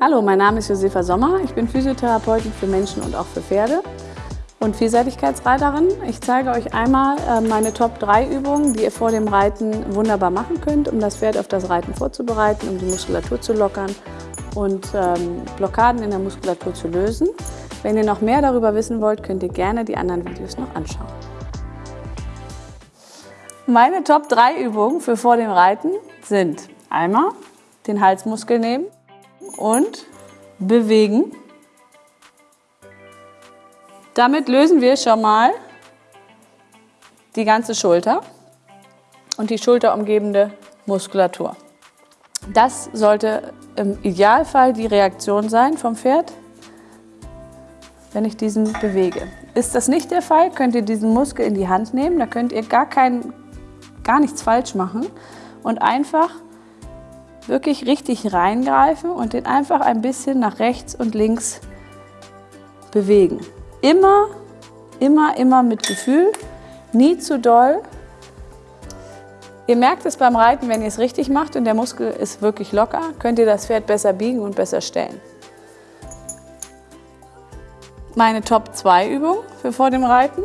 Hallo, mein Name ist Josefa Sommer. Ich bin Physiotherapeutin für Menschen und auch für Pferde und Vielseitigkeitsreiterin. Ich zeige euch einmal äh, meine Top 3 Übungen, die ihr vor dem Reiten wunderbar machen könnt, um das Pferd auf das Reiten vorzubereiten, um die Muskulatur zu lockern und ähm, Blockaden in der Muskulatur zu lösen. Wenn ihr noch mehr darüber wissen wollt, könnt ihr gerne die anderen Videos noch anschauen. Meine Top 3 Übungen für vor dem Reiten sind einmal den Halsmuskel nehmen und bewegen. Damit lösen wir schon mal die ganze Schulter und die schulterumgebende Muskulatur. Das sollte im Idealfall die Reaktion sein vom Pferd, wenn ich diesen bewege. Ist das nicht der Fall, könnt ihr diesen Muskel in die Hand nehmen. Da könnt ihr gar, kein, gar nichts falsch machen und einfach wirklich richtig reingreifen und den einfach ein bisschen nach rechts und links bewegen. Immer, immer, immer mit Gefühl, nie zu doll. Ihr merkt es beim Reiten, wenn ihr es richtig macht und der Muskel ist wirklich locker, könnt ihr das Pferd besser biegen und besser stellen. Meine Top 2 Übungen für vor dem Reiten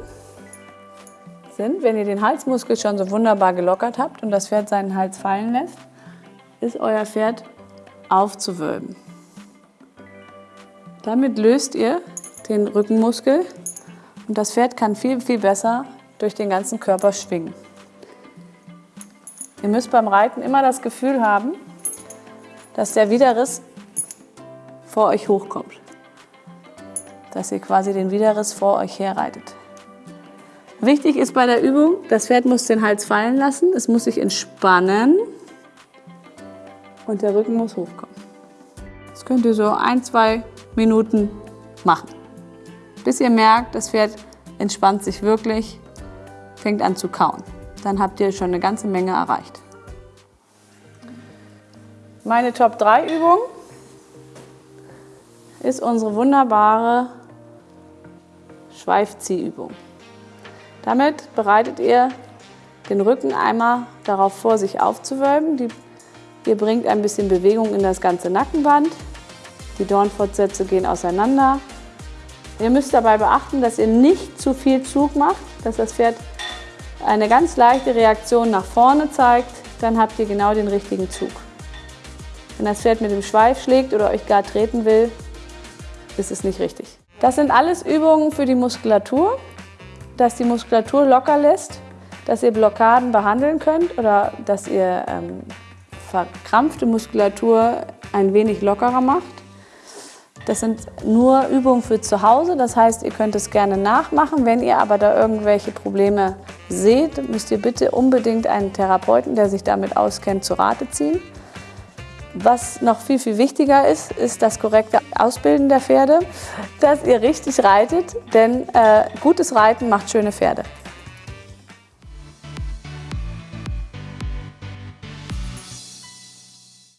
sind, wenn ihr den Halsmuskel schon so wunderbar gelockert habt und das Pferd seinen Hals fallen lässt, ist euer Pferd aufzuwölben. Damit löst ihr den Rückenmuskel und das Pferd kann viel, viel besser durch den ganzen Körper schwingen. Ihr müsst beim Reiten immer das Gefühl haben, dass der Widerriss vor euch hochkommt dass ihr quasi den Widerriss vor euch herreitet. Wichtig ist bei der Übung, das Pferd muss den Hals fallen lassen, es muss sich entspannen und der Rücken muss hochkommen. Das könnt ihr so ein, zwei Minuten machen, bis ihr merkt, das Pferd entspannt sich wirklich, fängt an zu kauen. Dann habt ihr schon eine ganze Menge erreicht. Meine Top 3 Übung ist unsere wunderbare Schweifziehübung. Damit bereitet ihr den Rücken einmal darauf vor, sich aufzuwölben. Die, ihr bringt ein bisschen Bewegung in das ganze Nackenband. Die Dornfortsätze gehen auseinander. Ihr müsst dabei beachten, dass ihr nicht zu viel Zug macht, dass das Pferd eine ganz leichte Reaktion nach vorne zeigt. Dann habt ihr genau den richtigen Zug. Wenn das Pferd mit dem Schweif schlägt oder euch gar treten will, ist es nicht richtig. Das sind alles Übungen für die Muskulatur, dass die Muskulatur locker lässt, dass ihr Blockaden behandeln könnt oder dass ihr ähm, verkrampfte Muskulatur ein wenig lockerer macht. Das sind nur Übungen für zu Hause, das heißt, ihr könnt es gerne nachmachen. Wenn ihr aber da irgendwelche Probleme seht, müsst ihr bitte unbedingt einen Therapeuten, der sich damit auskennt, zu Rate ziehen. Was noch viel, viel wichtiger ist, ist das korrekte Ausbilden der Pferde, dass ihr richtig reitet, denn äh, gutes Reiten macht schöne Pferde.